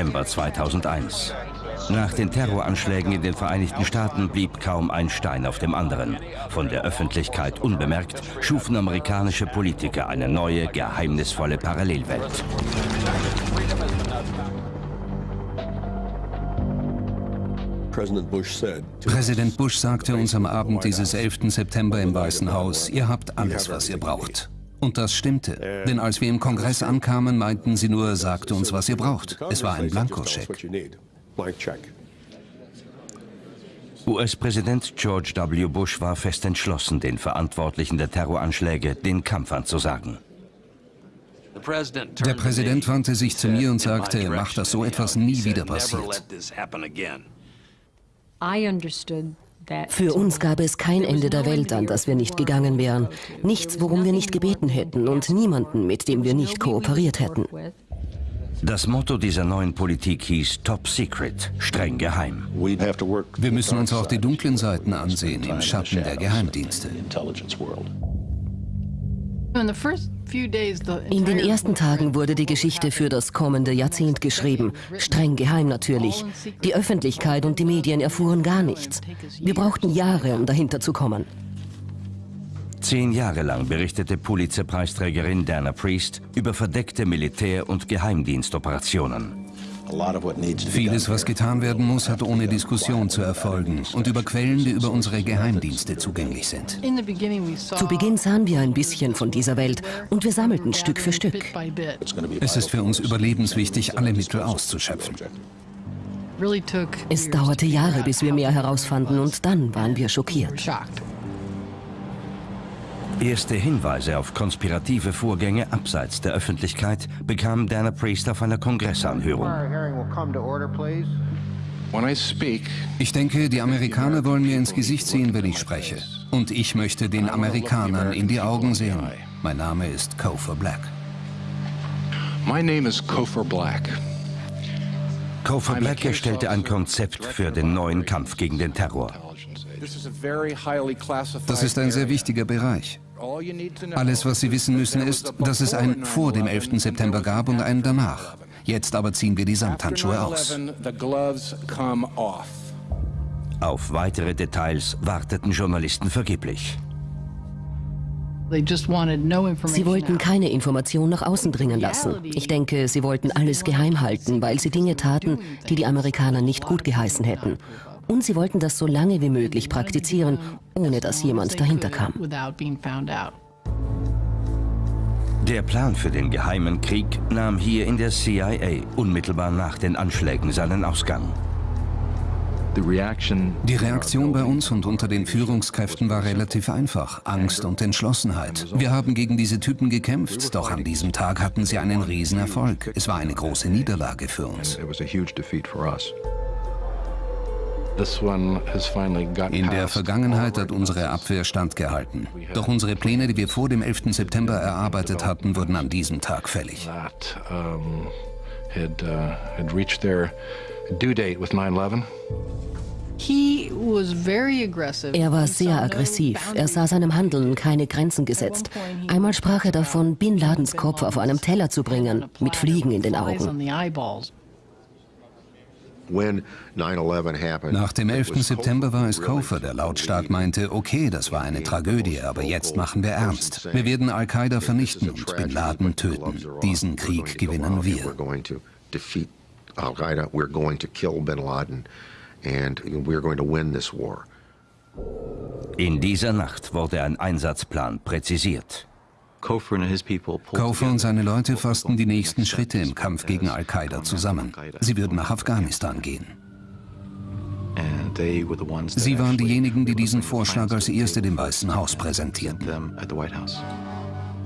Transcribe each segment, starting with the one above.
September 2001. Nach den Terroranschlägen in den Vereinigten Staaten blieb kaum ein Stein auf dem anderen. Von der Öffentlichkeit unbemerkt schufen amerikanische Politiker eine neue, geheimnisvolle Parallelwelt. Präsident Bush sagte uns am Abend dieses 11. September im Weißen Haus, ihr habt alles, was ihr braucht. Und das stimmte, denn als wir im Kongress ankamen, meinten sie nur, sagt uns, was ihr braucht. Es war ein Blankoscheck. US-Präsident George W. Bush war fest entschlossen, den Verantwortlichen der Terroranschläge den Kampf anzusagen. Der Präsident wandte sich zu mir und sagte, mach, dass so etwas nie wieder passiert. Für uns gab es kein Ende der Welt, an das wir nicht gegangen wären. Nichts, worum wir nicht gebeten hätten und niemanden, mit dem wir nicht kooperiert hätten. Das Motto dieser neuen Politik hieß Top Secret, streng geheim. Wir müssen uns auch die dunklen Seiten ansehen, im Schatten der Geheimdienste. In den ersten Tagen wurde die Geschichte für das kommende Jahrzehnt geschrieben. Streng geheim natürlich. Die Öffentlichkeit und die Medien erfuhren gar nichts. Wir brauchten Jahre, um dahinter zu kommen. Zehn Jahre lang berichtete Pulitzer-Preisträgerin Dana Priest über verdeckte Militär- und Geheimdienstoperationen. Vieles, was getan werden muss, hat ohne Diskussion zu erfolgen und über Quellen, die über unsere Geheimdienste zugänglich sind. Zu Beginn sahen wir ein bisschen von dieser Welt und wir sammelten Stück für Stück. Es ist für uns überlebenswichtig, alle Mittel auszuschöpfen. Es dauerte Jahre, bis wir mehr herausfanden und dann waren wir schockiert. Erste Hinweise auf konspirative Vorgänge abseits der Öffentlichkeit bekam Dana Priest auf einer Kongressanhörung. Ich denke, die Amerikaner wollen mir ins Gesicht sehen, wenn ich spreche. Und ich möchte den Amerikanern in die Augen sehen. Mein Name ist Kofor Black. My name is Kofor Black. Kofor Black erstellte ein Konzept für den neuen Kampf gegen den Terror. Das ist ein sehr wichtiger Bereich. Alles, was Sie wissen müssen, ist, dass es ein vor dem 11. September gab und einen danach. Jetzt aber ziehen wir die Samthandschuhe aus. Auf weitere Details warteten Journalisten vergeblich. Sie wollten keine Information nach außen dringen lassen. Ich denke, sie wollten alles geheim halten, weil sie Dinge taten, die die Amerikaner nicht gut geheißen hätten. Und sie wollten das so lange wie möglich praktizieren, ohne dass jemand dahinter kam. Der Plan für den geheimen Krieg nahm hier in der CIA unmittelbar nach den Anschlägen seinen Ausgang. Die Reaktion bei uns und unter den Führungskräften war relativ einfach. Angst und Entschlossenheit. Wir haben gegen diese Typen gekämpft, doch an diesem Tag hatten sie einen Riesenerfolg. Es war eine große Niederlage für uns. In der Vergangenheit hat unsere Abwehr standgehalten. Doch unsere Pläne, die wir vor dem 11. September erarbeitet hatten, wurden an diesem Tag fällig. Er war sehr aggressiv. Er sah seinem Handeln keine Grenzen gesetzt. Einmal sprach er davon, Bin Ladens Kopf auf einem Teller zu bringen, mit Fliegen in den Augen. Nach dem 11. September war es Kofer, der lautstark meinte, okay, das war eine Tragödie, aber jetzt machen wir ernst. Wir werden Al-Qaida vernichten und Bin Laden töten. Diesen Krieg gewinnen wir. Al-Qaida, we're going to kill Bin Laden and we're going to win this war. In dieser Nacht wurde ein Einsatzplan präzisiert. Kofer und seine Leute fassten die nächsten Schritte im Kampf gegen Al-Qaida zusammen. Sie würden nach Afghanistan gehen. Sie waren diejenigen, die diesen Vorschlag als erste dem Weißen Haus präsentierten.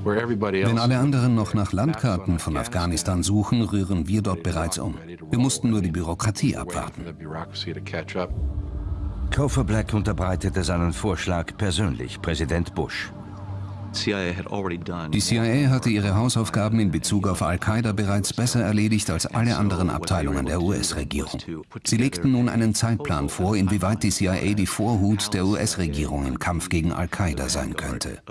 Wenn alle anderen noch nach Landkarten von Afghanistan suchen, rühren wir dort bereits um. Wir mussten nur die Bürokratie abwarten. Kofer Black unterbreitete seinen Vorschlag persönlich Präsident Bush. Die CIA hatte ihre Hausaufgaben in Bezug auf Al-Qaida bereits besser erledigt als alle anderen Abteilungen der US-Regierung. Sie legten nun einen Zeitplan vor, inwieweit die CIA die Vorhut der US-Regierung im Kampf gegen Al-Qaida sein könnte.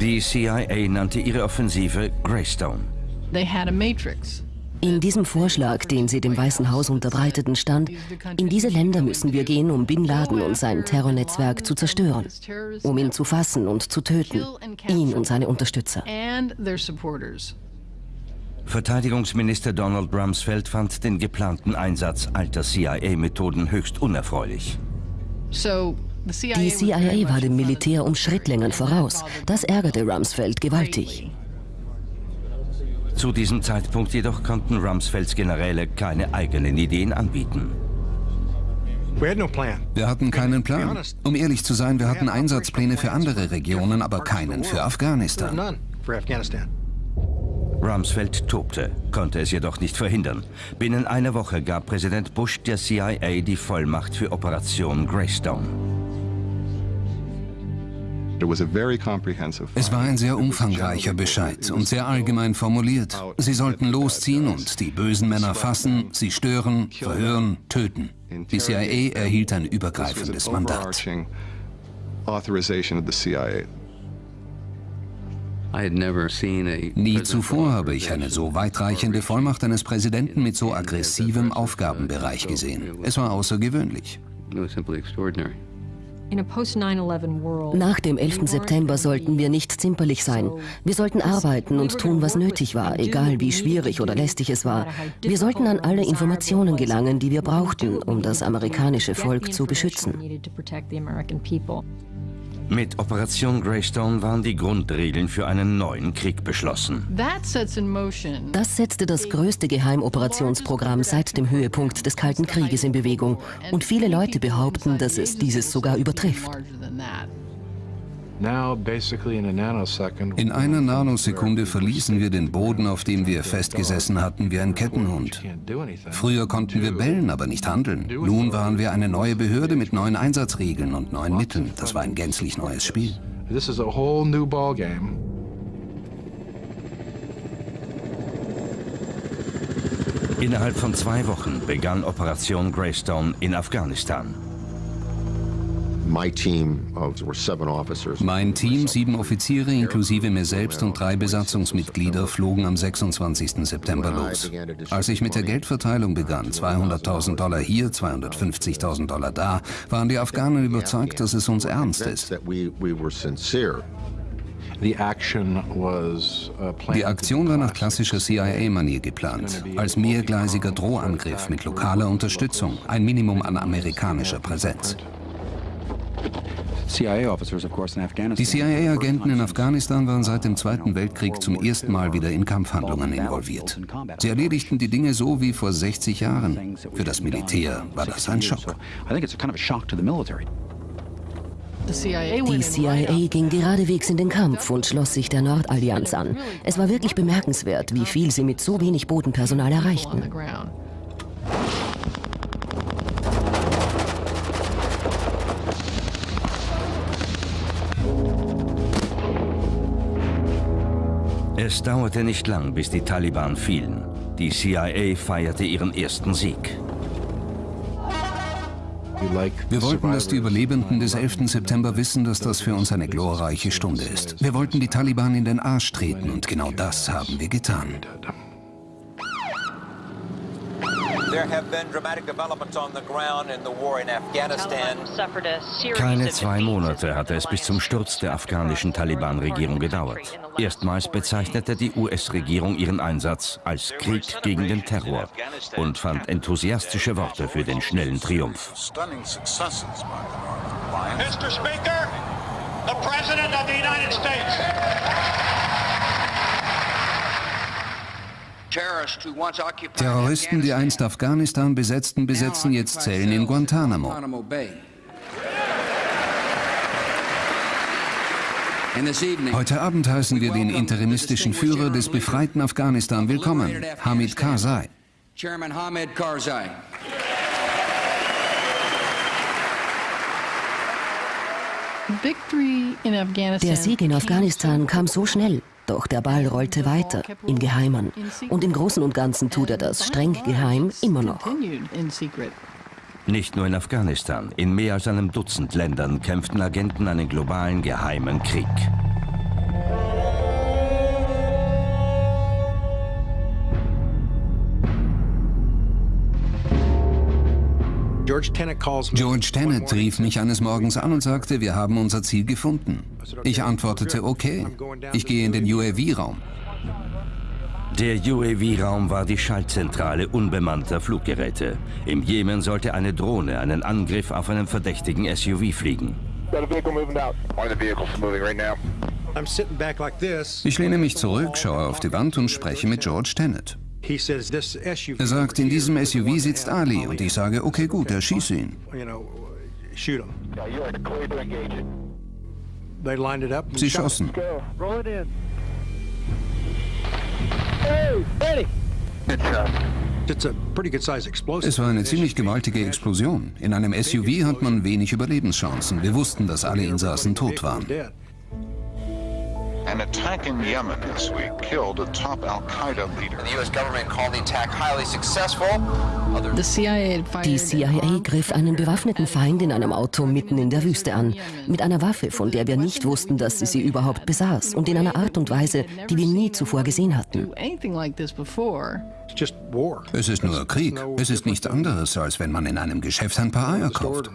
Die CIA nannte ihre Offensive Greystone. They had a matrix. In diesem Vorschlag, den sie dem Weißen Haus unterbreiteten, stand, in diese Länder müssen wir gehen, um Bin Laden und sein Terrornetzwerk zu zerstören, um ihn zu fassen und zu töten, ihn und seine Unterstützer. Verteidigungsminister Donald Rumsfeld fand den geplanten Einsatz alter CIA-Methoden höchst unerfreulich. Die CIA war dem Militär um Schrittlängen voraus. Das ärgerte Rumsfeld gewaltig. Zu diesem Zeitpunkt jedoch konnten Rumsfelds Generäle keine eigenen Ideen anbieten. Wir hatten keinen Plan. Um ehrlich zu sein, wir hatten Einsatzpläne für andere Regionen, aber keinen für Afghanistan. Rumsfeld tobte, konnte es jedoch nicht verhindern. Binnen einer Woche gab Präsident Bush der CIA die Vollmacht für Operation Greystone. Es war ein sehr umfangreicher Bescheid und sehr allgemein formuliert. Sie sollten losziehen und die bösen Männer fassen, sie stören, verhören, töten. Die CIA erhielt ein übergreifendes Mandat. Nie zuvor habe ich eine so weitreichende Vollmacht eines Präsidenten mit so aggressivem Aufgabenbereich gesehen. Es war außergewöhnlich. Nach dem 11. September sollten wir nicht zimperlich sein. Wir sollten arbeiten und tun, was nötig war, egal wie schwierig oder lästig es war. Wir sollten an alle Informationen gelangen, die wir brauchten, um das amerikanische Volk zu beschützen. Mit Operation Greystone waren die Grundregeln für einen neuen Krieg beschlossen. Das setzte das größte Geheimoperationsprogramm seit dem Höhepunkt des Kalten Krieges in Bewegung. Und viele Leute behaupten, dass es dieses sogar übertrifft. In einer Nanosekunde verließen wir den Boden, auf dem wir festgesessen hatten, wie ein Kettenhund. Früher konnten wir bellen, aber nicht handeln. Nun waren wir eine neue Behörde mit neuen Einsatzregeln und neuen Mitteln. Das war ein gänzlich neues Spiel. Innerhalb von zwei Wochen begann Operation Greystone in Afghanistan. Mein Team, sieben Offiziere inklusive mir selbst und drei Besatzungsmitglieder, flogen am 26. September los. Als ich mit der Geldverteilung begann, 200.000 Dollar hier, 250.000 Dollar da, waren die Afghanen überzeugt, dass es uns ernst ist. Die Aktion war nach klassischer CIA-Manier geplant, als mehrgleisiger Drohangriff mit lokaler Unterstützung, ein Minimum an amerikanischer Präsenz. Die CIA-Agenten in Afghanistan waren seit dem Zweiten Weltkrieg zum ersten Mal wieder in Kampfhandlungen involviert. Sie erledigten die Dinge so wie vor 60 Jahren. Für das Militär war das ein Schock. Die CIA ging geradewegs in den Kampf und schloss sich der Nordallianz an. Es war wirklich bemerkenswert, wie viel sie mit so wenig Bodenpersonal erreichten. Es dauerte nicht lang, bis die Taliban fielen. Die CIA feierte ihren ersten Sieg. Wir wollten, dass die Überlebenden des 11. September wissen, dass das für uns eine glorreiche Stunde ist. Wir wollten die Taliban in den Arsch treten und genau das haben wir getan. Keine zwei Monate hatte es bis zum Sturz der afghanischen Taliban-Regierung gedauert. Erstmals bezeichnete die US-Regierung ihren Einsatz als Krieg gegen den Terror und fand enthusiastische Worte für den schnellen Triumph. Mr. Speaker, the President of the United States. Terroristen, die einst Afghanistan besetzten, besetzen jetzt Zellen in Guantanamo. Heute Abend heißen wir den interimistischen Führer des befreiten Afghanistan willkommen, Hamid Karzai. Der Sieg in Afghanistan kam so schnell, doch der Ball rollte weiter, im Geheimen. Und im Großen und Ganzen tut er das streng geheim immer noch. Nicht nur in Afghanistan, in mehr als einem Dutzend Ländern kämpften Agenten einen globalen geheimen Krieg. George Tenet rief mich eines Morgens an und sagte, wir haben unser Ziel gefunden. Ich antwortete, okay, ich gehe in den UAV-Raum. Der UAV-Raum war die Schaltzentrale unbemannter Fluggeräte. Im Jemen sollte eine Drohne einen Angriff auf einen verdächtigen SUV fliegen. Ich lehne mich zurück, schaue auf die Wand und spreche mit George Tenet. Er sagt, in diesem SUV sitzt Ali und ich sage, okay gut, ihn. It up. and Sie schossen. Es war eine ziemlich gewaltige Explosion. In einem SUV hat man wenig Überlebenschancen. Wir wussten, dass alle Insassen tot waren. An attack in Yemen this week killed a top Al Qaeda leader. The U.S. government called the attack highly successful. Die CIA griff einen bewaffneten Feind in einem Auto mitten in der Wüste an. Mit einer Waffe, von der wir nicht wussten, dass sie sie überhaupt besaß. Und in einer Art und Weise, die wir nie zuvor gesehen hatten. Es ist nur Krieg. Es ist nichts anderes, als wenn man in einem Geschäft ein paar Eier kauft.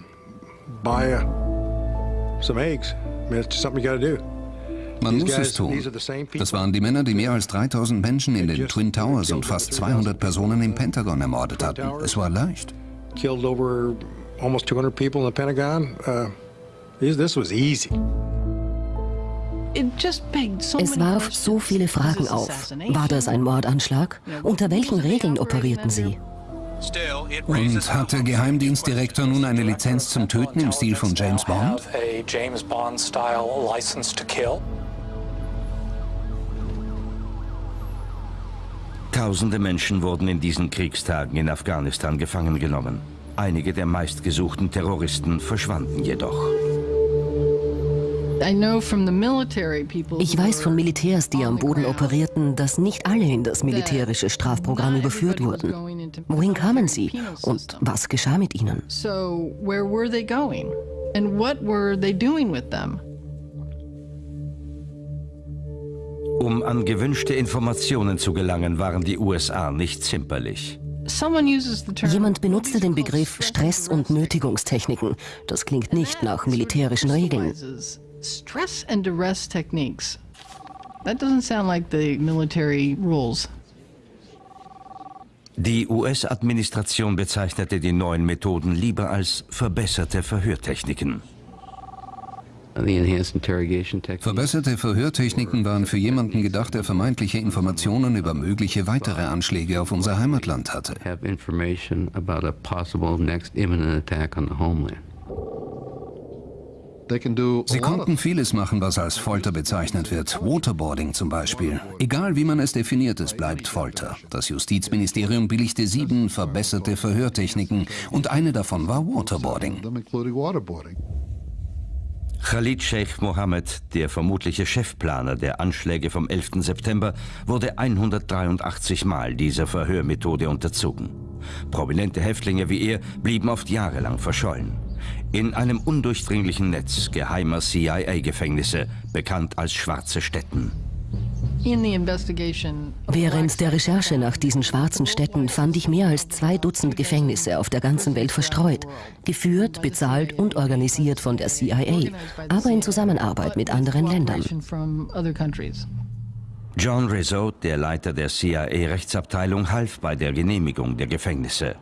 Buy uh, some eggs. I mean, it's just something you got to do. Man muss es tun. Das waren die Männer, die mehr als 3000 Menschen in den Twin Towers und fast 200 Personen im Pentagon ermordet hatten. Es war leicht. Killed over almost 200 people in the Pentagon. Uh, this, was easy. Es warf so viele Fragen auf. War das ein Mordanschlag? Unter welchen Regeln operierten sie? Und hat der Geheimdienstdirektor nun eine Lizenz zum Töten im Stil von James Bond? Tausende Menschen wurden in diesen Kriegstagen in Afghanistan gefangen genommen. Einige der meistgesuchten Terroristen verschwanden jedoch. Ich weiß von Militärs, die am Boden operierten, dass nicht alle in das militärische Strafprogramm überführt wurden. Wohin kamen sie und was geschah mit ihnen? So where were they going? And what were they doing with them? Um an gewünschte Informationen zu gelangen, waren die USA nicht zimperlich. Jemand benutzte den Begriff Stress- und Nötigungstechniken. Das klingt nicht nach militärischen Regeln. Stress and duress techniques. That doesn't sound like the military rules. Die US-Administration bezeichnete die neuen Methoden lieber als verbesserte Verhörtechniken. Verbesserte Verhörtechniken waren für jemanden gedacht, der vermeintliche Informationen über mögliche weitere Anschläge auf unser Heimatland hatte. Sie konnten vieles machen, was als Folter bezeichnet wird. Waterboarding zum Beispiel. Egal wie man es definiert, es bleibt Folter. Das Justizministerium billigte sieben verbesserte Verhörtechniken und eine davon war Waterboarding. Khalid Sheikh Mohammed, der vermutliche Chefplaner der Anschläge vom 11. September, wurde 183 Mal dieser Verhörmethode unterzogen. Prominente Häftlinge wie er blieben oft jahrelang verschollen. In einem undurchdringlichen Netz geheimer CIA-Gefängnisse, bekannt als schwarze Städten. Während der Recherche nach diesen schwarzen Städten fand ich mehr als zwei Dutzend Gefängnisse auf der ganzen Welt verstreut, geführt, bezahlt und organisiert von der CIA, aber in Zusammenarbeit mit anderen Ländern. cooperation from other countries. John Rizzo, der Leiter der CIA-Rechtsabteilung, half bei der Genehmigung der Gefängnisse.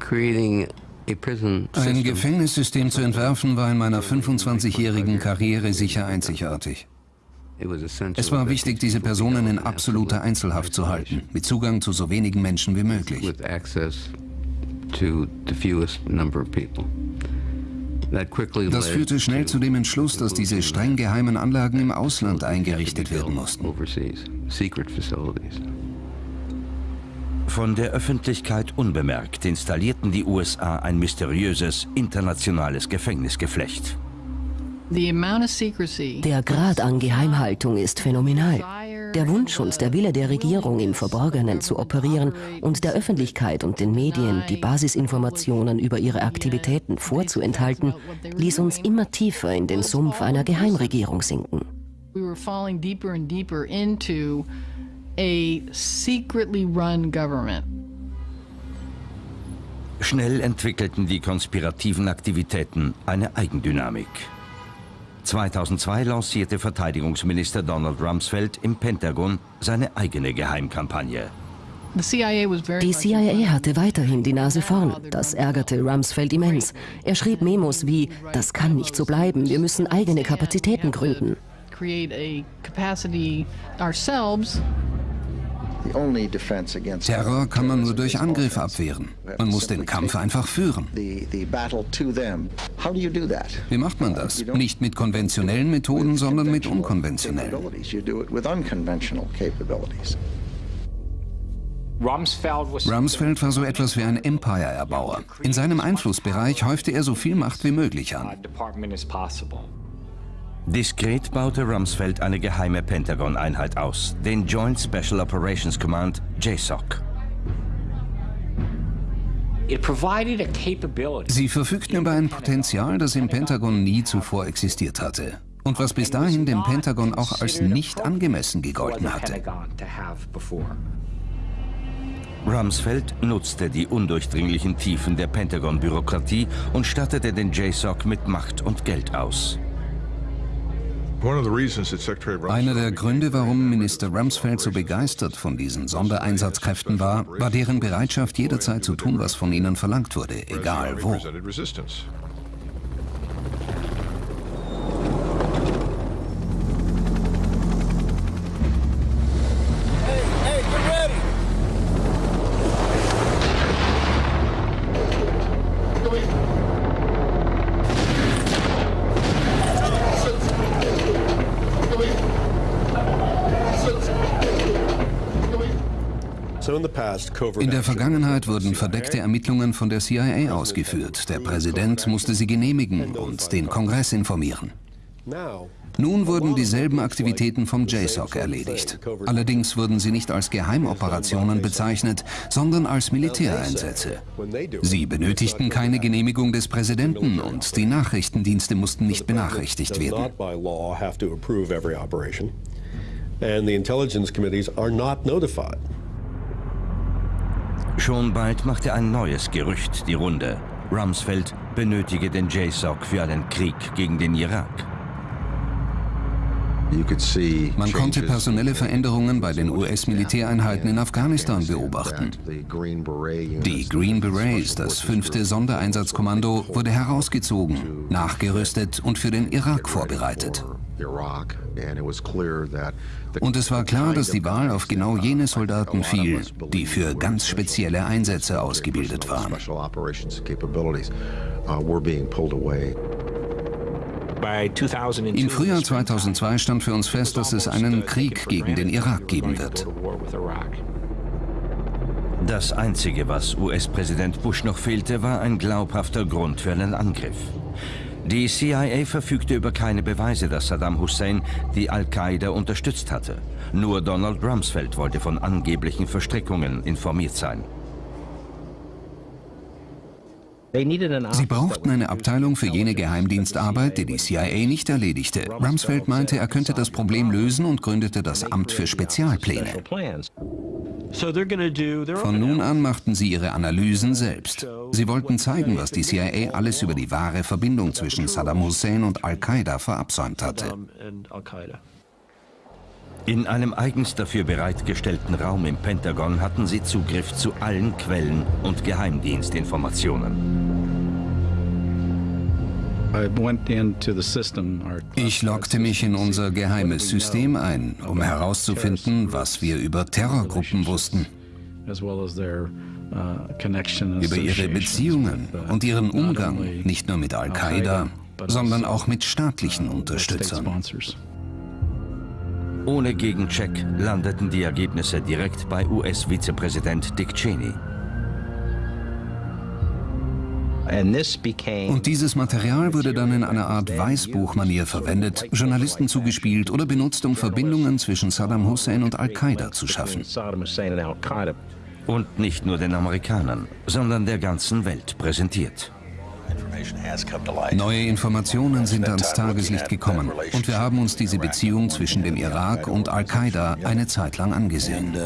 Creating Ein system Gefängnissystem zu entwerfen war in meiner 25-jährigen Karriere sicher einzigartig. Es war wichtig, diese Personen in absoluter absolute Einzelhaft zu halten, mit Zugang zu so wenigen Menschen wie möglich. Das führte schnell zu dem Entschluss, dass diese streng geheimen Anlagen im Ausland eingerichtet werden mussten. Von der Öffentlichkeit unbemerkt installierten die USA ein mysteriöses internationales Gefängnisgeflecht. Der Grad an Geheimhaltung ist phänomenal. Der Wunsch und der Wille der Regierung, im Verborgenen zu operieren und der Öffentlichkeit und den Medien die Basisinformationen über ihre Aktivitäten vorzuenthalten, ließ uns immer tiefer in den Sumpf einer Geheimregierung sinken. A secretly run government. Schnell entwickelten die konspirativen Aktivitäten eine Eigendynamik. 2002 lancierte Verteidigungsminister Donald Rumsfeld im Pentagon seine eigene Geheimkampagne. Die CIA hatte weiterhin die Nase vorn. Das ärgerte Rumsfeld immens. Er schrieb Memos wie, das kann nicht so bleiben, wir müssen eigene Kapazitäten gründen. Terror kann man nur durch Angriff abwehren. Man muss den Kampf einfach führen. Wie macht man das? Nicht mit konventionellen Methoden, sondern mit unkonventionellen. Rumsfeld war so etwas wie ein Empire-Erbauer. In seinem Einflussbereich häufte er so viel Macht wie möglich an. Diskret baute Rumsfeld eine geheime Pentagon-Einheit aus, den Joint Special Operations Command, JSOC. Sie verfügten über ein Potenzial, das im Pentagon nie zuvor existiert hatte und was bis dahin dem Pentagon auch als nicht angemessen gegolten hatte. Rumsfeld nutzte die undurchdringlichen Tiefen der Pentagon-Bürokratie und stattete den JSOC mit Macht und Geld aus. Einer der Gründe, warum Minister Rumsfeld so begeistert von diesen Sondereinsatzkräften war, war deren Bereitschaft, jederzeit zu tun, was von ihnen verlangt wurde, egal wo. In der Vergangenheit wurden verdeckte Ermittlungen von der CIA ausgeführt. Der Präsident musste sie genehmigen und den Kongress informieren. Nun wurden dieselben Aktivitäten vom JSOC erledigt. Allerdings wurden sie nicht als Geheimoperationen bezeichnet, sondern als Militäreinsätze. Sie benötigten keine Genehmigung des Präsidenten und die Nachrichtendienste mussten nicht benachrichtigt werden. And the intelligence committees are not notified. Schon bald machte ein neues Gerücht die Runde. Rumsfeld benötige den JSOC für einen Krieg gegen den Irak. Man konnte personelle Veränderungen bei den US-Militäreinheiten in Afghanistan beobachten. Die Green Berets, das fünfte Sondereinsatzkommando, wurde herausgezogen, nachgerüstet und für den Irak vorbereitet. Und es war klar, dass die Wahl auf genau jene Soldaten fiel, die für ganz spezielle Einsätze ausgebildet waren. Im Frühjahr 2002 stand für uns fest, dass es einen Krieg gegen den Irak geben wird. Das Einzige, was US-Präsident Bush noch fehlte, war ein glaubhafter Grund für einen Angriff. Die CIA verfügte über keine Beweise, dass Saddam Hussein die Al-Qaida unterstützt hatte. Nur Donald Rumsfeld wollte von angeblichen Verstrickungen informiert sein. Sie brauchten eine Abteilung für jene Geheimdienstarbeit, die die CIA nicht erledigte. Rumsfeld meinte, er könnte das Problem lösen und gründete das Amt für Spezialpläne. Von nun an machten sie ihre Analysen selbst. Sie wollten zeigen, was die CIA alles über die wahre Verbindung zwischen Saddam Hussein und Al-Qaida verabsäumt hatte. In einem eigens dafür bereitgestellten Raum im Pentagon hatten sie Zugriff zu allen Quellen und Geheimdienstinformationen. Ich loggte mich in unser geheimes System ein, um herauszufinden, was wir über Terrorgruppen wussten. Über ihre Beziehungen und ihren Umgang, nicht nur mit Al-Qaida, sondern auch mit staatlichen Unterstützern. Ohne Gegencheck landeten die Ergebnisse direkt bei US-Vizepräsident Dick Cheney. Und dieses Material wurde dann in einer Art Weißbuchmanier verwendet, Journalisten zugespielt oder benutzt, um Verbindungen zwischen Saddam Hussein und Al-Qaida zu schaffen. Und nicht nur den Amerikanern, sondern der ganzen Welt präsentiert. Neue Informationen sind ans Tageslicht gekommen und wir haben uns diese Beziehung zwischen dem Irak und Al-Qaida eine Zeit lang angesehen.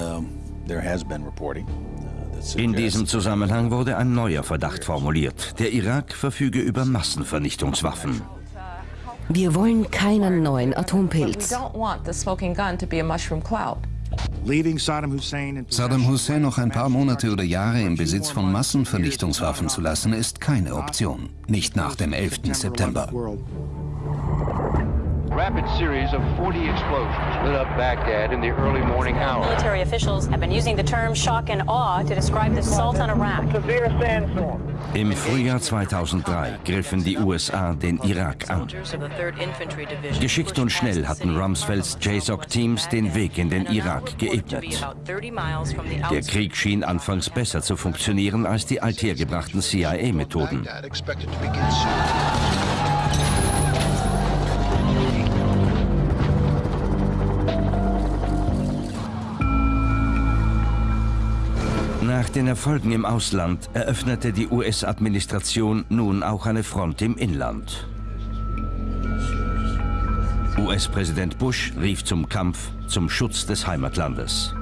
In diesem Zusammenhang wurde ein neuer Verdacht formuliert. Der Irak verfüge über Massenvernichtungswaffen. Wir wollen keinen neuen Atompilz. Saddam Hussein noch ein paar Monate oder Jahre im Besitz von Massenvernichtungswaffen zu lassen, ist keine Option. Nicht nach dem 11. September. Rapid series of 40 explosions lit up Baghdad in the early morning hours. Military officials have been using the term shock and awe to describe the assault on Iraq. Severe sandstorm. Im Frühjahr 2003 griffen die USA den Irak an. Geschickt und schnell hatten Rumsfelds JSOC-Teams den Weg in den Irak geebnet. Der Krieg schien anfangs besser zu funktionieren als die althergebrachten CIA-Methoden. Nach den Erfolgen im Ausland eröffnete die US-Administration nun auch eine Front im Inland. US-Präsident Bush rief zum Kampf zum Schutz des Heimatlandes.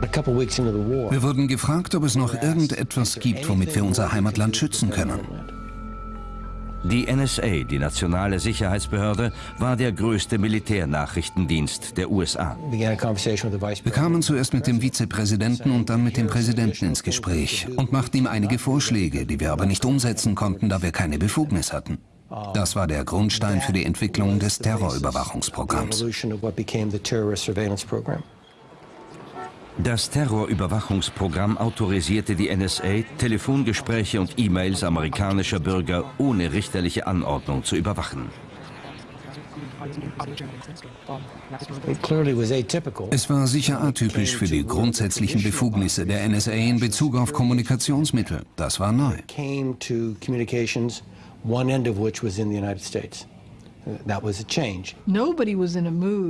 Wir wurden gefragt, ob es noch irgendetwas gibt, womit wir unser Heimatland schützen können. Die NSA, die nationale Sicherheitsbehörde, war der größte Militärnachrichtendienst der USA. Wir kamen zuerst mit dem Vizepräsidenten und dann mit dem Präsidenten ins Gespräch und machten ihm einige Vorschläge, die wir aber nicht umsetzen konnten, da wir keine Befugnis hatten. Das war der Grundstein für die Entwicklung des Terrorüberwachungsprogramms. Das Terrorüberwachungsprogramm autorisierte die NSA, Telefongespräche und E-Mails amerikanischer Bürger ohne richterliche Anordnung zu überwachen. Es war sicher atypisch für die grundsätzlichen Befugnisse der NSA in Bezug auf Kommunikationsmittel. Das war neu.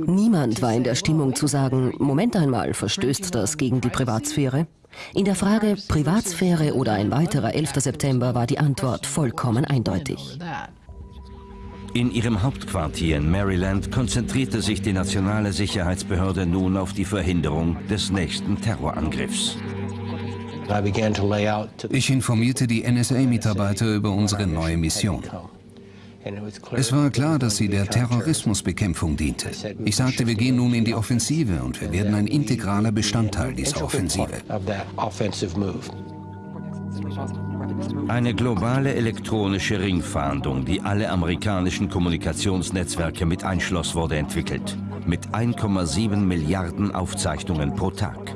Niemand war in der Stimmung zu sagen, Moment einmal, verstößt das gegen die Privatsphäre? In der Frage Privatsphäre oder ein weiterer 11. September war die Antwort vollkommen eindeutig. In ihrem Hauptquartier in Maryland konzentrierte sich die nationale Sicherheitsbehörde nun auf die Verhinderung des nächsten Terrorangriffs. Ich informierte die NSA-Mitarbeiter über unsere neue Mission. Es war klar, dass sie der Terrorismusbekämpfung diente. Ich sagte, wir gehen nun in die Offensive und wir werden ein integraler Bestandteil dieser Offensive. Eine globale elektronische Ringfahndung, die alle amerikanischen Kommunikationsnetzwerke mit einschloss, wurde entwickelt. Mit 1,7 Milliarden Aufzeichnungen pro Tag.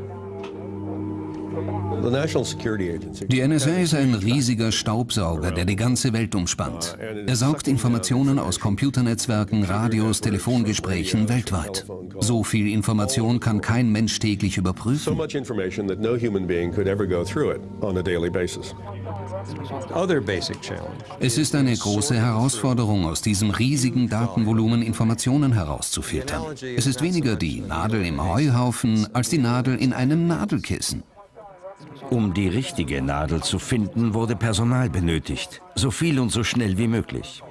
Die NSA ist ein riesiger Staubsauger, der die ganze Welt umspannt. Er saugt Informationen aus Computernetzwerken, Radios, Telefongesprächen weltweit. So viel Information kann kein Mensch täglich überprüfen. Es ist eine große Herausforderung, aus diesem riesigen Datenvolumen Informationen herauszufiltern. Es ist weniger die Nadel im Heuhaufen als die Nadel in einem Nadelkissen. Um die richtige Nadel zu finden, wurde Personal benötigt. So viel und so schnell wie möglich.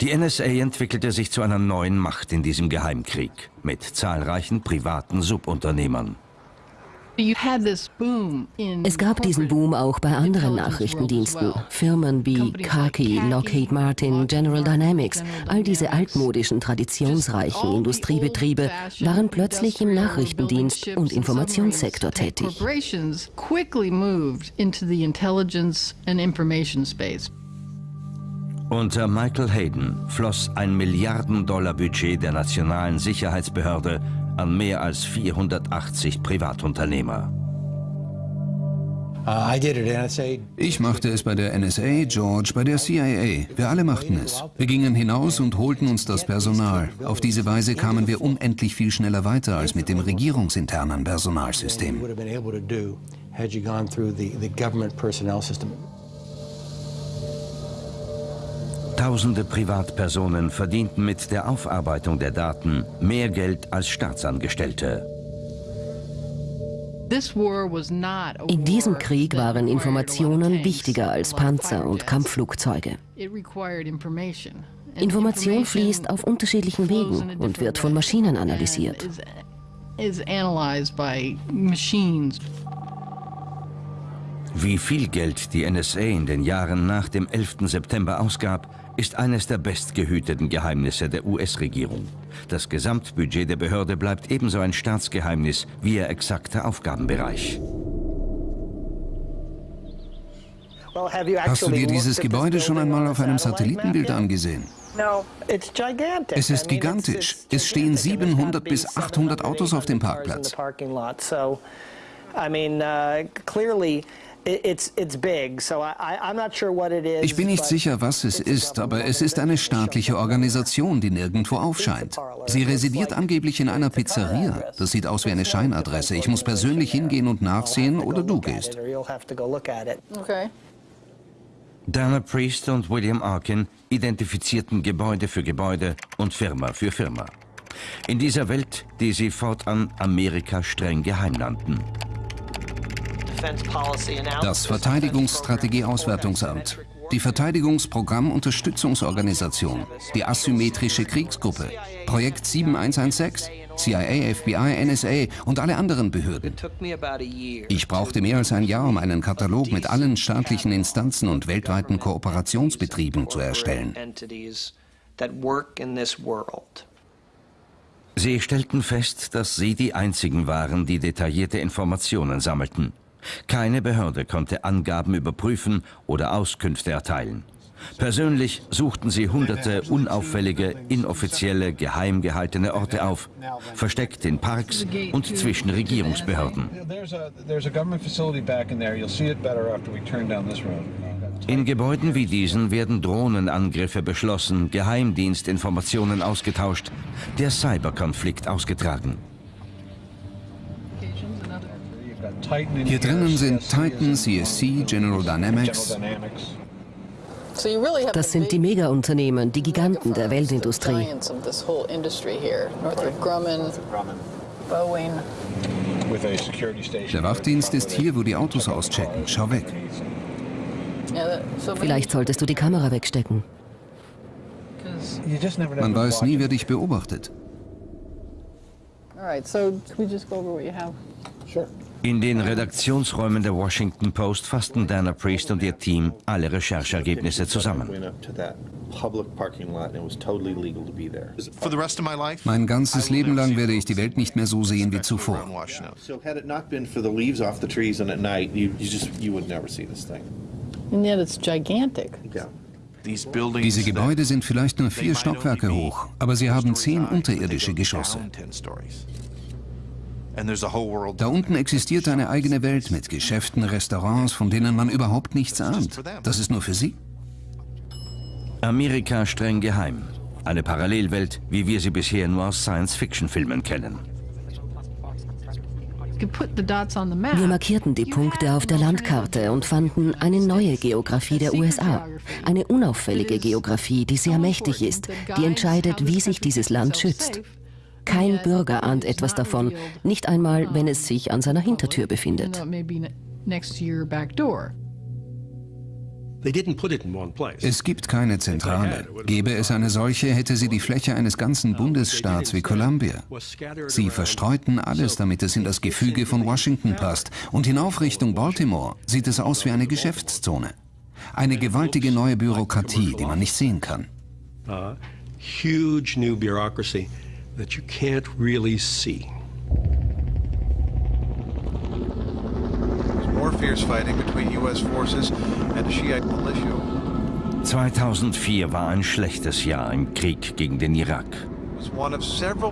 Die NSA entwickelte sich zu einer neuen Macht in diesem Geheimkrieg mit zahlreichen privaten Subunternehmern. Es gab diesen Boom auch bei anderen Nachrichtendiensten. Firmen wie Khaki, Lockheed Martin, General Dynamics, all diese altmodischen, traditionsreichen Industriebetriebe waren plötzlich im Nachrichtendienst und Informationssektor tätig. Unter Michael Hayden floss ein Milliarden-Dollar-Budget der Nationalen Sicherheitsbehörde an mehr als 480 Privatunternehmer. Ich machte es bei der NSA, George bei der CIA. Wir alle machten es. Wir gingen hinaus und holten uns das Personal. Auf diese Weise kamen wir unendlich viel schneller weiter als mit dem regierungsinternen Personalsystem. Tausende Privatpersonen verdienten mit der Aufarbeitung der Daten mehr Geld als Staatsangestellte. In diesem Krieg waren Informationen wichtiger als Panzer und Kampfflugzeuge. Information fließt auf unterschiedlichen Wegen und wird von Maschinen analysiert. Wie viel Geld die NSA in den Jahren nach dem 11. September ausgab, ist eines der bestgehüteten Geheimnisse der US-Regierung. Das Gesamtbudget der Behörde bleibt ebenso ein Staatsgeheimnis wie ihr exakter Aufgabenbereich. Hast du dir dieses Gebäude schon einmal auf einem Satellitenbild angesehen? Es ist gigantisch. Es stehen 700 bis 800 Autos auf dem Parkplatz. Ich bin nicht sicher, was es ist, aber es ist eine staatliche Organisation, die nirgendwo aufscheint. Sie residiert angeblich in einer Pizzeria. Das sieht aus wie eine Scheinadresse. Ich muss persönlich hingehen und nachsehen oder du gehst. Okay. Dana Priest und William Arkin identifizierten Gebäude für Gebäude und Firma für Firma. In dieser Welt, die sie fortan Amerika streng geheim nannten. Das Verteidigungsstrategieauswertungsamt, die Verteidigungsprogrammunterstützungsorganisation, die asymmetrische Kriegsgruppe, Projekt 7116, CIA, FBI, NSA und alle anderen Behörden. Ich brauchte mehr als ein Jahr, um einen Katalog mit allen staatlichen Instanzen und weltweiten Kooperationsbetrieben zu erstellen. Sie stellten fest, dass sie die einzigen waren, die detaillierte Informationen sammelten. Keine Behörde konnte Angaben überprüfen oder Auskünfte erteilen. Persönlich suchten sie hunderte unauffällige, inoffizielle, geheim gehaltene Orte auf, versteckt in Parks und zwischen Regierungsbehörden. In Gebäuden wie diesen werden Drohnenangriffe beschlossen, Geheimdienstinformationen ausgetauscht, der Cyberkonflikt ausgetragen. Hier drinnen sind Titan, CSC, General Dynamics. Das sind die Mega-Unternehmen, die Giganten der Weltindustrie. Der Wachdienst ist hier, wo die Autos auschecken. Schau weg. Vielleicht solltest du die Kamera wegstecken. Man weiß nie, wer dich beobachtet. In den Redaktionsräumen der Washington Post fassten Dana Priest und ihr Team alle Recherchergebnisse zusammen. Mein ganzes Leben lang werde ich die Welt nicht mehr so sehen wie zuvor. Diese Gebäude sind vielleicht nur vier Stockwerke hoch, aber sie haben zehn unterirdische Geschosse. Da unten existiert eine eigene Welt mit Geschäften, Restaurants, von denen man überhaupt nichts ahnt. Das ist nur für Sie. Amerika streng geheim. Eine Parallelwelt, wie wir sie bisher nur aus Science-Fiction-Filmen kennen. Wir markierten die Punkte auf der Landkarte und fanden eine neue Geografie der USA. Eine unauffällige Geografie, die sehr mächtig ist, die entscheidet, wie sich dieses Land schützt. Kein Bürger ahnt etwas davon, nicht einmal, wenn es sich an seiner Hintertür befindet. Es gibt keine Zentrale. Gäbe es eine solche, hätte sie die Fläche eines ganzen Bundesstaats wie Columbia. Sie verstreuten alles, damit es in das Gefüge von Washington passt. Und hinauf Richtung Baltimore sieht es aus wie eine Geschäftszone. Eine gewaltige neue Bürokratie, die man nicht sehen kann. Uh, huge new bureaucracy that you can't really see. More fierce fighting between U.S. forces and a Shiite militia. 2004 war ein schlechtes Jahr im Krieg gegen den Irak.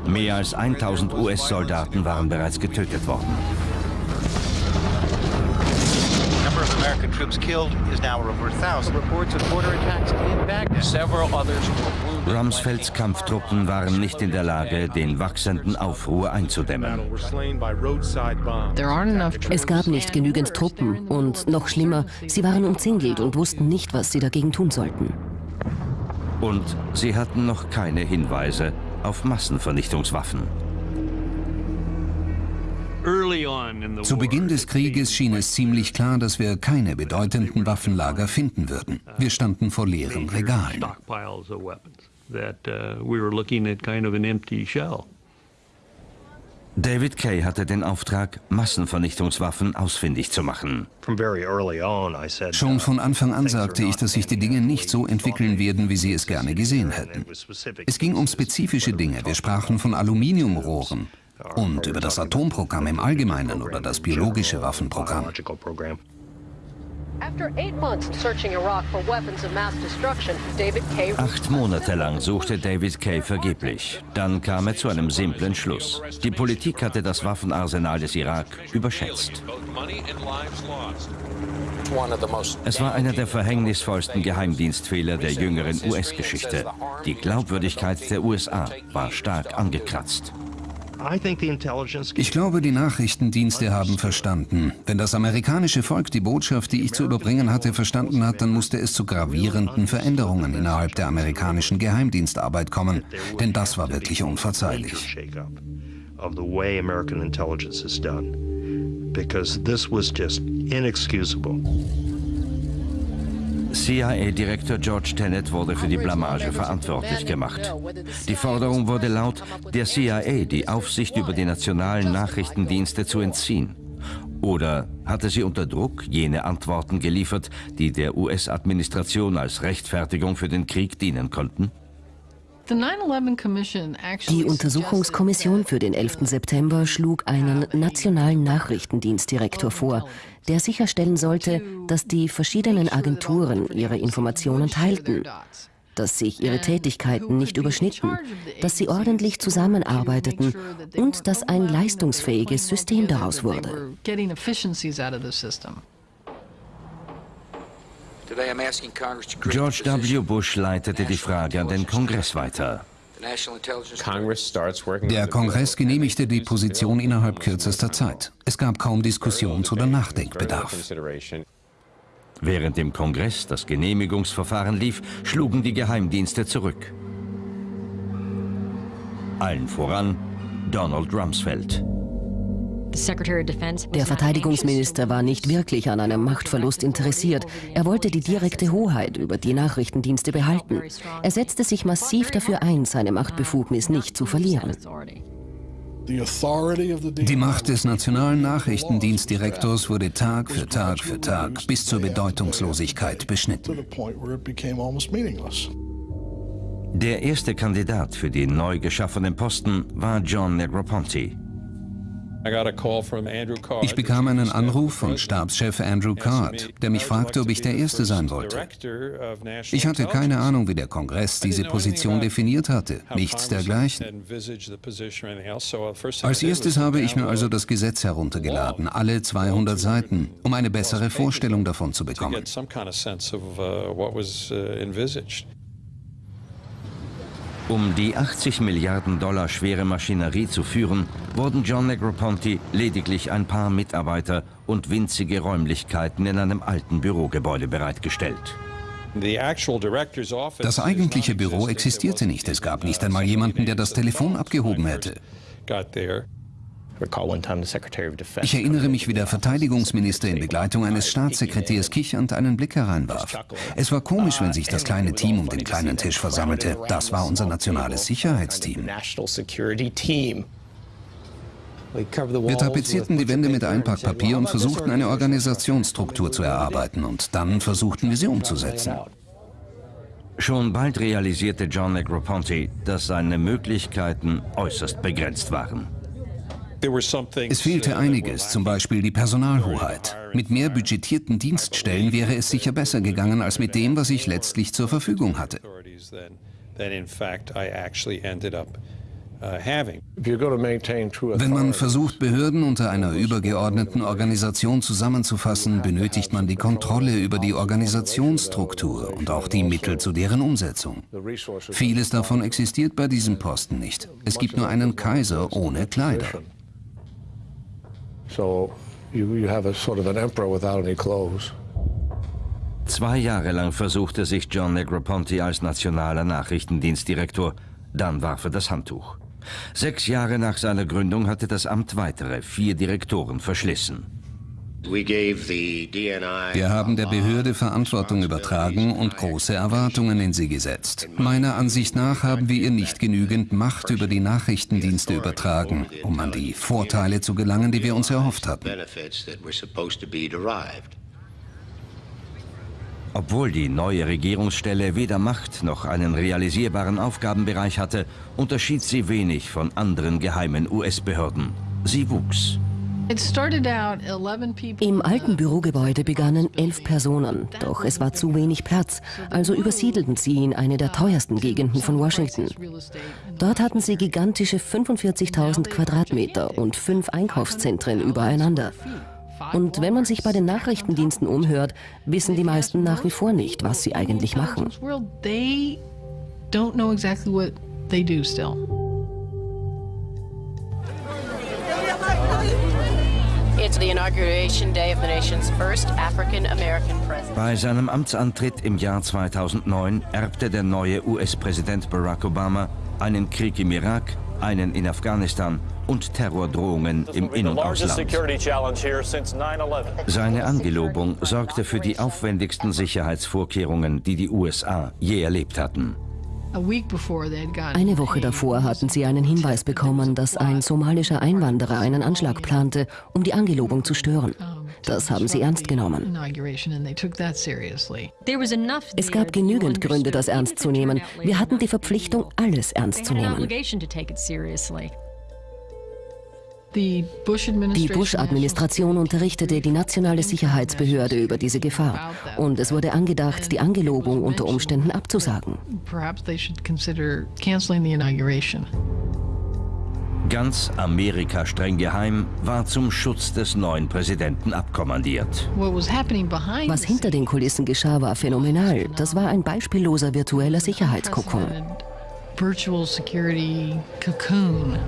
Mehr als 1000 US-Soldaten waren bereits getötet worden. American troops killed is now over 1,000. Reports of border attacks in Baghdad. Several others were wounded. Rumsfelds Kampftruppen waren nicht in der Lage, den wachsenden Aufruhr einzudämmen. Es gab nicht genügend Truppen und noch schlimmer, sie waren umzingelt und wussten nicht, was sie dagegen tun sollten. Und sie hatten noch keine Hinweise auf Massenvernichtungswaffen. Zu Beginn des Krieges schien es ziemlich klar, dass wir keine bedeutenden Waffenlager finden würden. Wir standen vor leeren Regalen. David Kay hatte den Auftrag, Massenvernichtungswaffen ausfindig zu machen. Schon von Anfang an sagte ich, dass sich die Dinge nicht so entwickeln werden, wie sie es gerne gesehen hätten. Es ging um spezifische Dinge. Wir sprachen von Aluminiumrohren und über das Atomprogramm im Allgemeinen oder das biologische Waffenprogramm. Acht Monate lang suchte David Kay vergeblich. Dann kam er zu einem simplen Schluss. Die Politik hatte das Waffenarsenal des Irak überschätzt. Es war einer der verhängnisvollsten Geheimdienstfehler der jüngeren US-Geschichte. Die Glaubwürdigkeit der USA war stark angekratzt. Ich glaube, die Nachrichtendienste haben verstanden. Wenn das amerikanische Volk die Botschaft, die ich zu überbringen hatte, verstanden hat, dann musste es zu gravierenden Veränderungen innerhalb der amerikanischen Geheimdienstarbeit kommen. Denn das war wirklich unverzeihlich. Because this was just inexcusable. CIA-Direktor George Tenet wurde für die Blamage verantwortlich gemacht. Die Forderung wurde laut, der CIA die Aufsicht über die nationalen Nachrichtendienste zu entziehen. Oder hatte sie unter Druck jene Antworten geliefert, die der US-Administration als Rechtfertigung für den Krieg dienen konnten? Die Untersuchungskommission für den 11. September schlug einen nationalen Nachrichtendienstdirektor vor, der sicherstellen sollte, dass die verschiedenen Agenturen ihre Informationen teilten, dass sich ihre Tätigkeiten nicht überschnitten, dass sie ordentlich zusammenarbeiteten und dass ein leistungsfähiges System daraus wurde. George W. Bush leitete die Frage an den Kongress weiter. Der Kongress genehmigte die Position innerhalb kürzester Zeit. Es gab kaum Diskussions- oder Nachdenkbedarf. Während im Kongress das Genehmigungsverfahren lief, schlugen die Geheimdienste zurück. Allen voran Donald Rumsfeld. Der Verteidigungsminister war nicht wirklich an einem Machtverlust interessiert. Er wollte die direkte Hoheit über die Nachrichtendienste behalten. Er setzte sich massiv dafür ein, seine Machtbefugnis nicht zu verlieren. Die Macht des nationalen Nachrichtendienstdirektors wurde Tag für Tag für Tag bis zur Bedeutungslosigkeit beschnitten. Der erste Kandidat für den neu geschaffenen Posten war John Negroponte. Ich bekam einen Anruf von Stabschef Andrew Card, der mich fragte, ob ich der Erste sein wollte. Ich hatte keine Ahnung, wie der Kongress diese Position definiert hatte. Nichts dergleichen. Als erstes habe ich mir also das Gesetz heruntergeladen, alle 200 Seiten, um eine bessere Vorstellung davon zu bekommen. Um die 80 Milliarden Dollar schwere Maschinerie zu führen, wurden John Negroponte lediglich ein paar Mitarbeiter und winzige Räumlichkeiten in einem alten Bürogebäude bereitgestellt. Das eigentliche Büro existierte nicht. Es gab nicht einmal jemanden, der das Telefon abgehoben hätte. Ich erinnere mich, wie der Verteidigungsminister in Begleitung eines Staatssekretärs kichernd einen Blick hereinwarf. Es war komisch, wenn sich das kleine Team um den kleinen Tisch versammelte. Das war unser nationales Sicherheitsteam. Wir tapezierten die Wände mit Einpackpapier und versuchten eine Organisationsstruktur zu erarbeiten und dann versuchten wir sie umzusetzen. Schon bald realisierte John Negroponte, dass seine Möglichkeiten äußerst begrenzt waren. Es fehlte einiges, zum Beispiel die Personalhoheit. Mit mehr budgetierten Dienststellen wäre es sicher besser gegangen als mit dem, was ich letztlich zur Verfügung hatte. Wenn man versucht, Behörden unter einer übergeordneten Organisation zusammenzufassen, benötigt man die Kontrolle über die Organisationsstruktur und auch die Mittel zu deren Umsetzung. Vieles davon existiert bei diesem Posten nicht. Es gibt nur einen Kaiser ohne Kleider. So you, you have a sort of an emperor without any clothes. Zwei Jahre lang versuchte sich John Negroponte als nationaler Nachrichtendienstdirektor, dann warf er das Handtuch. Sechs Jahre nach seiner Gründung hatte das Amt weitere vier Direktoren verschlissen. Wir haben der Behörde Verantwortung übertragen und große Erwartungen in sie gesetzt. Meiner Ansicht nach haben wir ihr nicht genügend Macht über die Nachrichtendienste übertragen, um an die Vorteile zu gelangen, die wir uns erhofft hatten. Obwohl die neue Regierungsstelle weder Macht noch einen realisierbaren Aufgabenbereich hatte, unterschied sie wenig von anderen geheimen US-Behörden. Sie wuchs. Im alten Bürogebäude begannen elf Personen, doch es war zu wenig Platz, also übersiedelten sie in eine der teuersten Gegenden von Washington. Dort hatten sie gigantische 45.000 Quadratmeter und fünf Einkaufszentren übereinander. Und wenn man sich bei den Nachrichtendiensten umhört, wissen die meisten nach wie vor nicht, was sie eigentlich machen. Bei seinem Amtsantritt im Jahr 2009 erbte der neue US-Präsident Barack Obama einen Krieg im Irak, einen in Afghanistan und Terrordrohungen im In- und Ausland. Seine Angelobung sorgte für die aufwendigsten Sicherheitsvorkehrungen, die die USA je erlebt hatten. Eine Woche davor hatten sie einen Hinweis bekommen, dass ein somalischer Einwanderer einen Anschlag plante, um die Angelobung zu stören. Das haben sie ernst genommen. Es gab genügend Gründe, das ernst zu nehmen. Wir hatten die Verpflichtung, alles ernst zu nehmen. Die Bush-Administration unterrichtete die nationale Sicherheitsbehörde über diese Gefahr und es wurde angedacht, die Angelobung unter Umständen abzusagen. Ganz Amerika streng geheim war zum Schutz des neuen Präsidenten abkommandiert. Was hinter den Kulissen geschah, war phänomenal. Das war ein beispielloser virtueller Sicherheitskokon. Virtual Security Cocoon.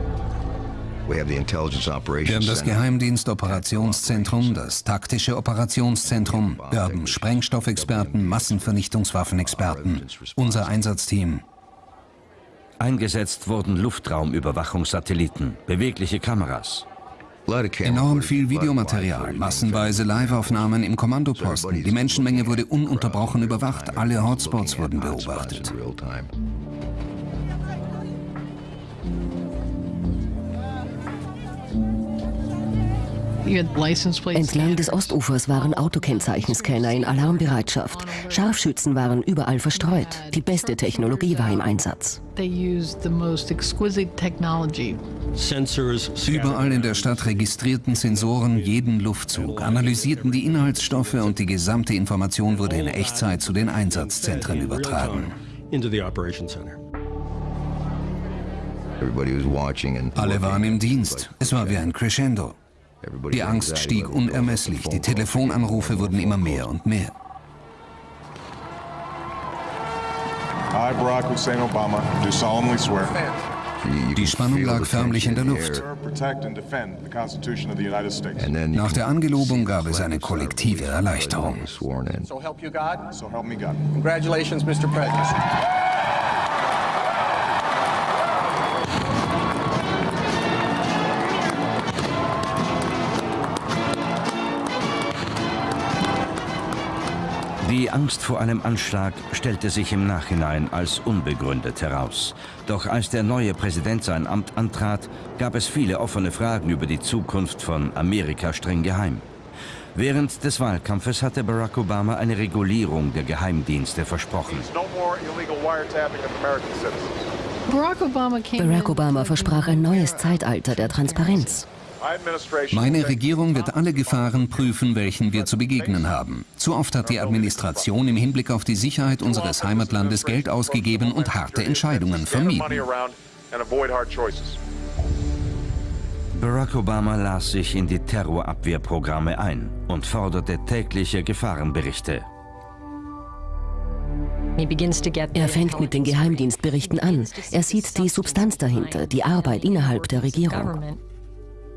Wir haben das Geheimdienstoperationszentrum, das taktische Operationszentrum, wir haben Sprengstoffexperten, Massenvernichtungswaffenexperten, unser Einsatzteam. Eingesetzt wurden Luftraumüberwachungssatelliten, bewegliche Kameras. Enorm viel Videomaterial, massenweise Liveaufnahmen im Kommandoposten. Die Menschenmenge wurde ununterbrochen überwacht, alle Hotspots wurden beobachtet. Entlang des Ostufers waren Autokennzeichenscanner in Alarmbereitschaft. Scharfschützen waren überall verstreut. Die beste Technologie war im Einsatz. Überall in der Stadt registrierten Sensoren jeden Luftzug, analysierten die Inhaltsstoffe und die gesamte Information wurde in Echtzeit zu den Einsatzzentren übertragen. Alle waren im Dienst. Es war wie ein Crescendo. Die Angst stieg unermesslich. Die Telefonanrufe wurden immer mehr und mehr. I, Barack Hussein Obama, do solemnly swear. Die Spannung lag förmlich in der Luft. Nach der Angelobung gab es eine kollektive Erleichterung. So help you God. So help me God. Congratulations, Mr. President. Die Angst vor einem Anschlag stellte sich im Nachhinein als unbegründet heraus. Doch als der neue Präsident sein Amt antrat, gab es viele offene Fragen über die Zukunft von Amerika streng geheim. Während des Wahlkampfes hatte Barack Obama eine Regulierung der Geheimdienste versprochen. Barack Obama versprach ein neues Zeitalter der Transparenz. Meine Regierung wird alle Gefahren prüfen, welchen wir zu begegnen haben. Zu oft hat die Administration im Hinblick auf die Sicherheit unseres Heimatlandes Geld ausgegeben und harte Entscheidungen vermieden. Barack Obama las sich in die Terrorabwehrprogramme ein und forderte tägliche Gefahrenberichte. Er fängt mit den Geheimdienstberichten an. Er sieht die Substanz dahinter, die Arbeit innerhalb der Regierung.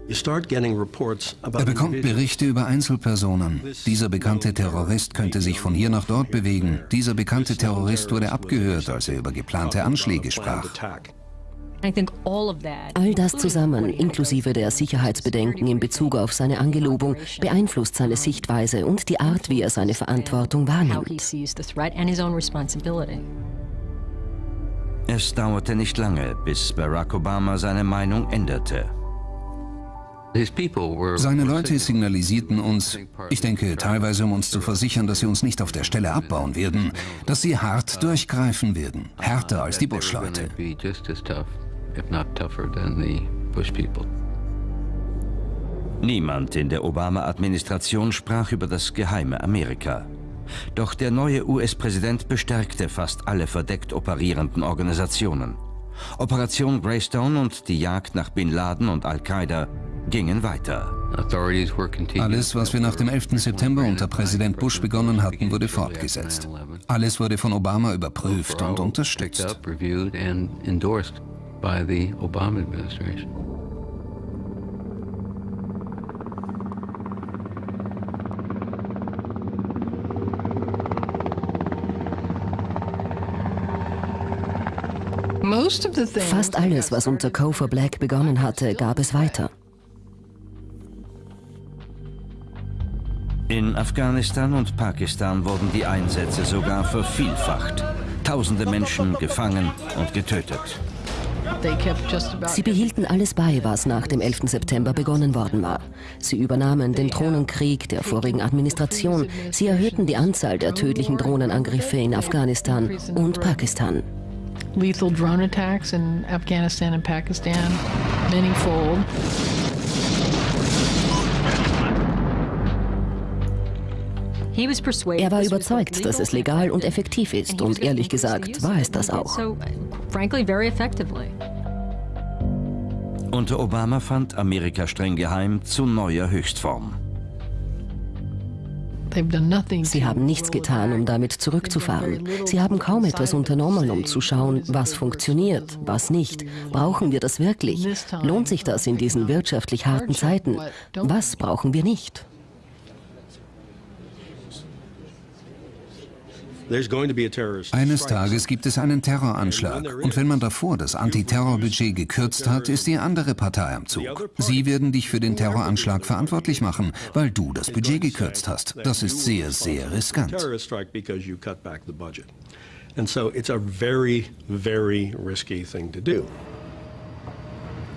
Er bekommt Berichte über Einzelpersonen. Dieser bekannte Terrorist könnte sich von hier nach dort bewegen. Dieser bekannte Terrorist wurde abgehört, als er über geplante Anschläge sprach. All das zusammen, inklusive der Sicherheitsbedenken in Bezug auf seine Angelobung, beeinflusst seine Sichtweise und die Art, wie er seine Verantwortung wahrnimmt. Es dauerte nicht lange, bis Barack Obama seine Meinung änderte. Seine Leute signalisierten uns, ich denke teilweise um uns zu versichern, dass sie uns nicht auf der Stelle abbauen werden, dass sie hart durchgreifen werden, härter als die Bush-Leute. Niemand in der Obama-Administration sprach über das geheime Amerika. Doch der neue US-Präsident bestärkte fast alle verdeckt operierenden Organisationen. Operation Greystone und die Jagd nach Bin Laden und Al-Qaida gingen weiter. Alles, was wir nach dem 11. September unter Präsident Bush begonnen hatten, wurde fortgesetzt. Alles wurde von Obama überprüft und unterstützt. Fast alles, was unter Cofer Black begonnen hatte, gab es weiter. In Afghanistan und Pakistan wurden die Einsätze sogar vervielfacht. Tausende Menschen gefangen und getötet. Sie behielten alles bei, was nach dem 11. September begonnen worden war. Sie übernahmen den Drohnenkrieg der vorigen Administration. Sie erhöhten die Anzahl der tödlichen Drohnenangriffe in Afghanistan und Pakistan. Lethal drone attacks in Afghanistan and Pakistan, manyfold. Er war überzeugt, dass es legal und effektiv ist und ehrlich gesagt war es das auch. Unter Obama fand Amerika streng geheim zu neuer Höchstform. Sie haben nichts getan, um damit zurückzufahren. Sie haben kaum etwas unternommen, um zu schauen, was funktioniert, was nicht. Brauchen wir das wirklich? Lohnt sich das in diesen wirtschaftlich harten Zeiten? Was brauchen wir nicht? Eines Tages gibt es einen Terroranschlag. Und wenn man davor das Antiterrorbudget gekürzt hat, ist die andere Partei am Zug. Sie werden dich für den Terroranschlag verantwortlich machen, weil du das Budget gekürzt hast. Das ist sehr, sehr riskant. And so it's a very, very risky thing to do.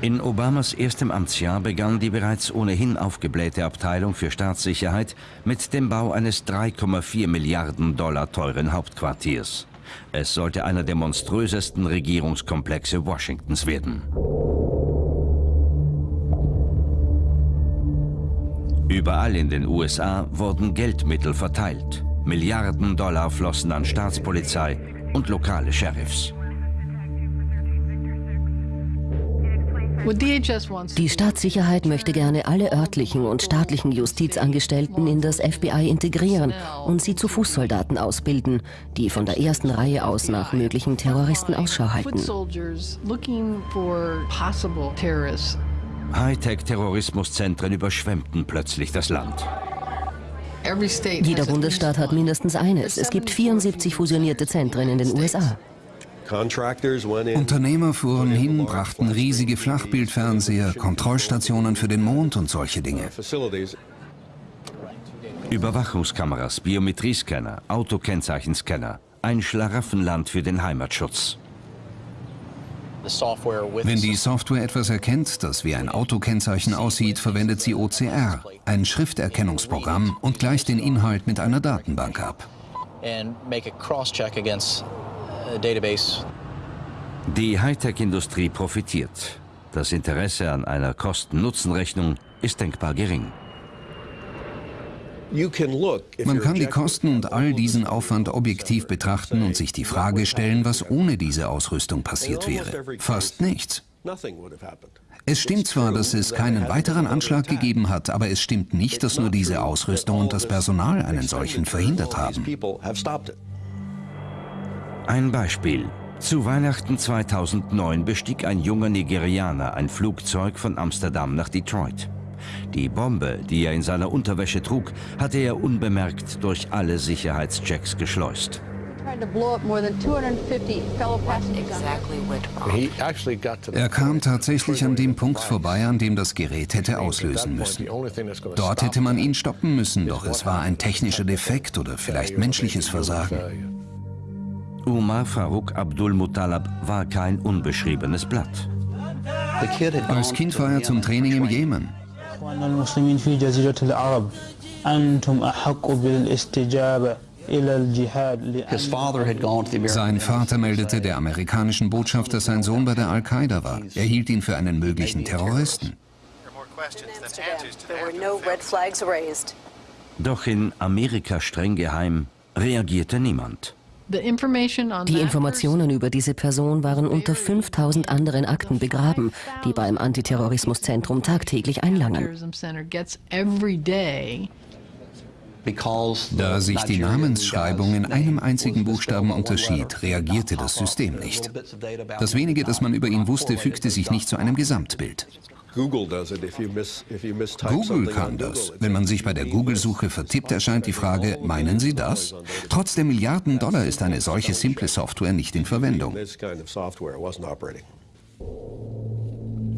In Obamas erstem Amtsjahr begann die bereits ohnehin aufgeblähte Abteilung für Staatssicherheit mit dem Bau eines 3,4 Milliarden Dollar teuren Hauptquartiers. Es sollte einer der monströsesten Regierungskomplexe Washingtons werden. Überall in den USA wurden Geldmittel verteilt. Milliarden Dollar flossen an Staatspolizei und lokale Sheriffs. Die Staatssicherheit möchte gerne alle örtlichen und staatlichen Justizangestellten in das FBI integrieren und sie zu Fußsoldaten ausbilden, die von der ersten Reihe aus nach möglichen Terroristen Ausschau halten. Hightech-Terrorismuszentren überschwemmten plötzlich das Land. Jeder Bundesstaat hat mindestens eines. Es gibt 74 fusionierte Zentren in den USA. Unternehmer fuhren hin, brachten riesige Flachbildfernseher, Kontrollstationen für den Mond und solche Dinge. Überwachungskameras, Biometriescanner, Autokennzeichenscanner. Ein Schlaraffenland für den Heimatschutz. Wenn die Software etwas erkennt, das wie ein Autokennzeichen aussieht, verwendet sie OCR, ein Schrifterkennungsprogramm, und gleicht den Inhalt mit einer Datenbank ab. Die Hightech-Industrie profitiert. Das Interesse an einer Kosten-Nutzen-Rechnung ist denkbar gering. Man kann die Kosten und all diesen Aufwand objektiv betrachten und sich die Frage stellen, was ohne diese Ausrüstung passiert wäre. Fast nichts. Es stimmt zwar, dass es keinen weiteren Anschlag gegeben hat, aber es stimmt nicht, dass nur diese Ausrüstung und das Personal einen solchen verhindert haben. Ein Beispiel. Zu Weihnachten 2009 bestieg ein junger Nigerianer ein Flugzeug von Amsterdam nach Detroit. Die Bombe, die er in seiner Unterwäsche trug, hatte er unbemerkt durch alle Sicherheitschecks geschleust. Er kam tatsächlich an dem Punkt vorbei, an dem das Gerät hätte auslösen müssen. Dort hätte man ihn stoppen müssen, doch es war ein technischer Defekt oder vielleicht menschliches Versagen. Umar Farouk Abdul Muttalab war kein unbeschriebenes Blatt. Als Kind war er zum Training im Jemen. Sein Vater meldete der amerikanischen Botschaft, dass sein Sohn bei der Al-Qaida war. Er hielt ihn für einen möglichen Terroristen. Doch in Amerika streng geheim reagierte niemand. Die Informationen über diese Person waren unter 5000 anderen Akten begraben, die beim Antiterrorismuszentrum tagtäglich einlangen. Da sich die Namensschreibung in einem einzigen Buchstaben unterschied, reagierte das System nicht. Das wenige, das man über ihn wusste, fügte sich nicht zu einem Gesamtbild. Google kann das. Wenn man sich bei der Google-Suche vertippt, erscheint die Frage, meinen Sie das? Trotz der Milliarden Dollar ist eine solche simple Software nicht in Verwendung.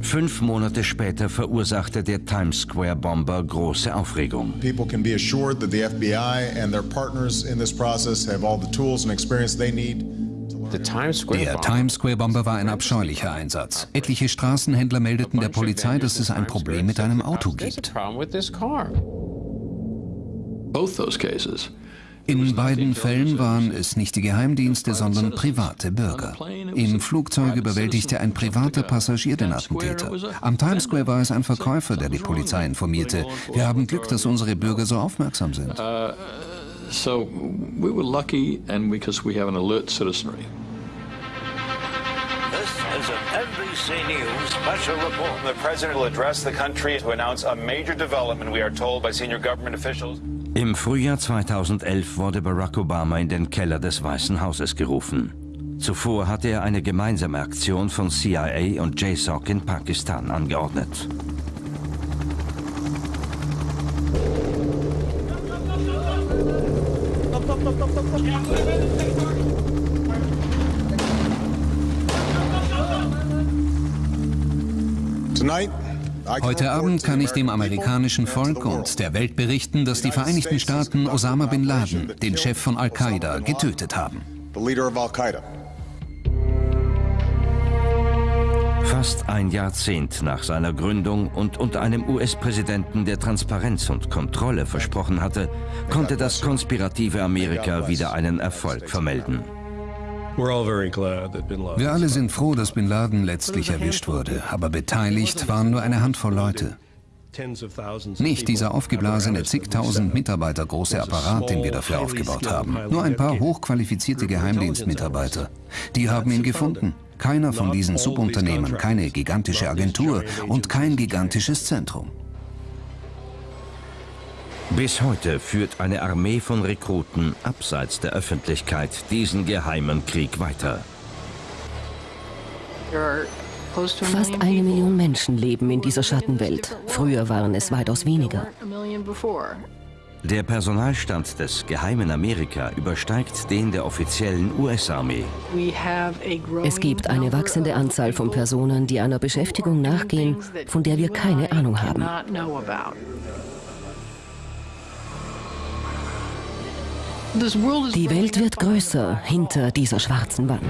Fünf Monate später verursachte der Times Square Bomber große Aufregung. People can be assured that the FBI and their partners in this process have all the tools and experience they need der Times Square Bomber war ein abscheulicher Einsatz. Etliche Straßenhändler meldeten der Polizei, dass es ein Problem mit einem Auto gibt. In beiden Fällen waren es nicht die Geheimdienste, sondern private Bürger. Im Flugzeug überwältigte ein privater Passagier den Attentäter. Am Times Square war es ein Verkäufer, der die Polizei informierte. Wir haben Glück, dass unsere Bürger so aufmerksam sind. So we were lucky and because we have an alert citizenry. This is an NBC News special report. The president will address the country to announce a major development, we are told by senior government officials. Im Frühjahr 2011 wurde Barack Obama in den Keller des Weißen Hauses gerufen. Zuvor hatte er eine gemeinsame Aktion von CIA und JSOC in Pakistan angeordnet. Heute Abend kann ich dem amerikanischen Volk und der Welt berichten, dass die Vereinigten Staaten Osama bin Laden, den Chef von Al-Qaida, getötet haben. Fast ein Jahrzehnt nach seiner Gründung und unter einem US-Präsidenten, der Transparenz und Kontrolle versprochen hatte, konnte das konspirative Amerika wieder einen Erfolg vermelden. Wir alle sind froh, dass Bin Laden letztlich erwischt wurde, aber beteiligt waren nur eine Handvoll Leute. Nicht dieser aufgeblasene zigtausend Mitarbeiter große Apparat, den wir dafür aufgebaut haben. Nur ein paar hochqualifizierte Geheimdienstmitarbeiter. Die haben ihn gefunden. Keiner von diesen Subunternehmen, keine gigantische Agentur und kein gigantisches Zentrum. Bis heute führt eine Armee von Rekruten abseits der Öffentlichkeit diesen geheimen Krieg weiter. Fast eine Million Menschen leben in dieser Schattenwelt. Früher waren es weitaus weniger. Der Personalstand des geheimen Amerika übersteigt den der offiziellen US-Armee. Es gibt eine wachsende Anzahl von Personen, die einer Beschäftigung nachgehen, von der wir keine Ahnung haben. Die Welt wird größer hinter dieser schwarzen Wand.